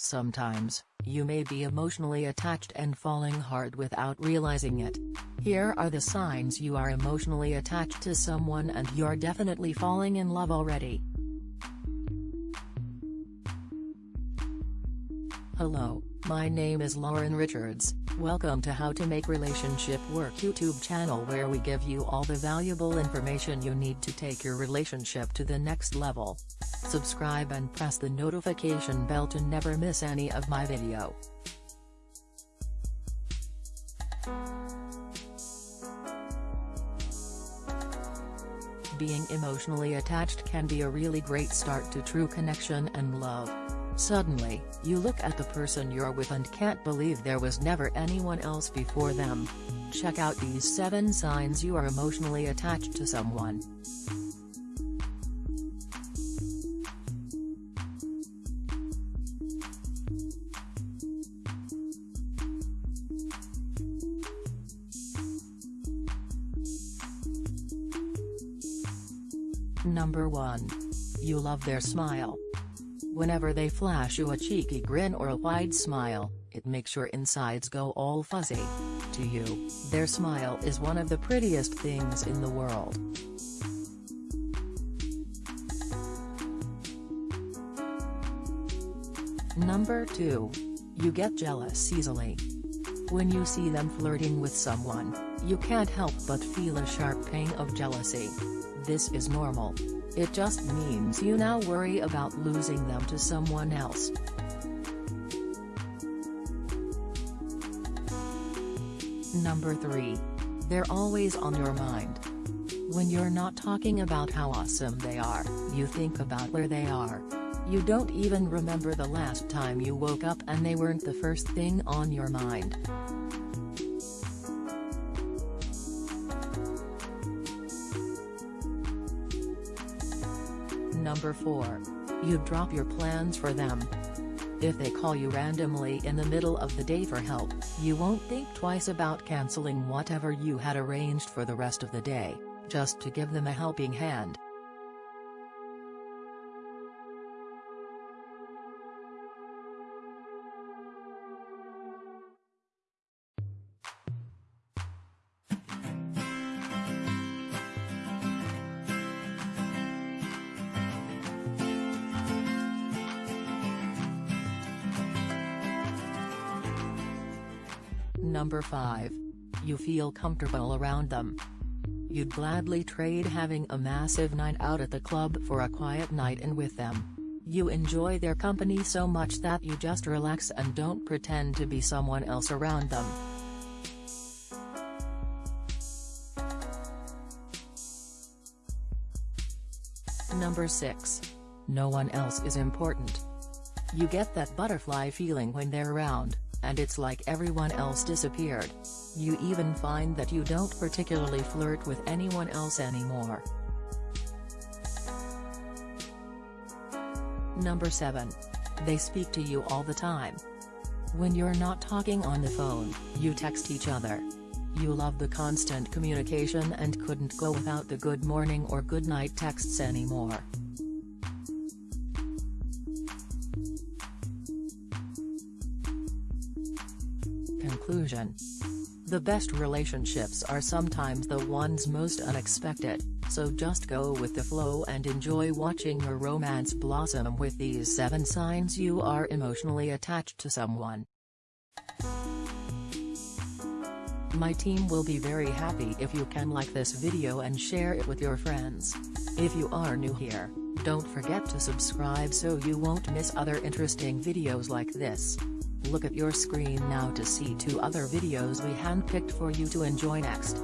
Sometimes, you may be emotionally attached and falling hard without realizing it. Here are the signs you are emotionally attached to someone and you're definitely falling in love already. Hello, my name is Lauren Richards, welcome to How to Make Relationship Work YouTube channel where we give you all the valuable information you need to take your relationship to the next level. Subscribe and press the notification bell to never miss any of my video. Being emotionally attached can be a really great start to true connection and love. Suddenly, you look at the person you're with and can't believe there was never anyone else before them. Check out these 7 signs you are emotionally attached to someone. Number 1. You love their smile. Whenever they flash you a cheeky grin or a wide smile, it makes your insides go all fuzzy. To you, their smile is one of the prettiest things in the world. Number 2. You get jealous easily. When you see them flirting with someone, you can't help but feel a sharp pang of jealousy. This is normal. It just means you now worry about losing them to someone else. Number 3. They're always on your mind. When you're not talking about how awesome they are, you think about where they are. You don't even remember the last time you woke up and they weren't the first thing on your mind. Number 4. You drop your plans for them. If they call you randomly in the middle of the day for help, you won't think twice about canceling whatever you had arranged for the rest of the day, just to give them a helping hand. Number 5. You feel comfortable around them. You'd gladly trade having a massive night out at the club for a quiet night in with them. You enjoy their company so much that you just relax and don't pretend to be someone else around them. Number 6. No one else is important. You get that butterfly feeling when they're around and it's like everyone else disappeared. You even find that you don't particularly flirt with anyone else anymore. Number 7. They speak to you all the time. When you're not talking on the phone, you text each other. You love the constant communication and couldn't go without the good morning or good night texts anymore. Conclusion The best relationships are sometimes the ones most unexpected, so just go with the flow and enjoy watching your romance blossom with these 7 signs you are emotionally attached to someone. My team will be very happy if you can like this video and share it with your friends. If you are new here, don't forget to subscribe so you won't miss other interesting videos like this. Look at your screen now to see two other videos we handpicked for you to enjoy next.